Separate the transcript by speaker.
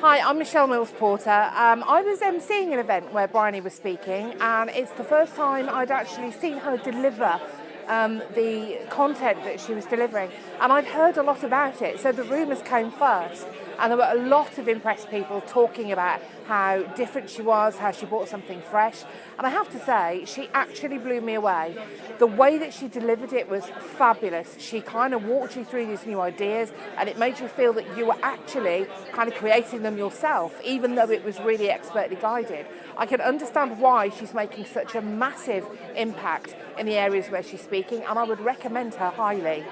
Speaker 1: Hi, I'm Michelle Mills Porter. Um, I was emceeing an event where Bryony was speaking, and it's the first time I'd actually seen her deliver um, the content that she was delivering. And I'd heard a lot about it, so the rumours came first. And there were a lot of impressed people talking about how different she was, how she brought something fresh. And I have to say, she actually blew me away. The way that she delivered it was fabulous. She kind of walked you through these new ideas and it made you feel that you were actually kind of creating them yourself, even though it was really expertly guided. I can understand why she's making such a massive impact in the areas where she's speaking and I would recommend her highly.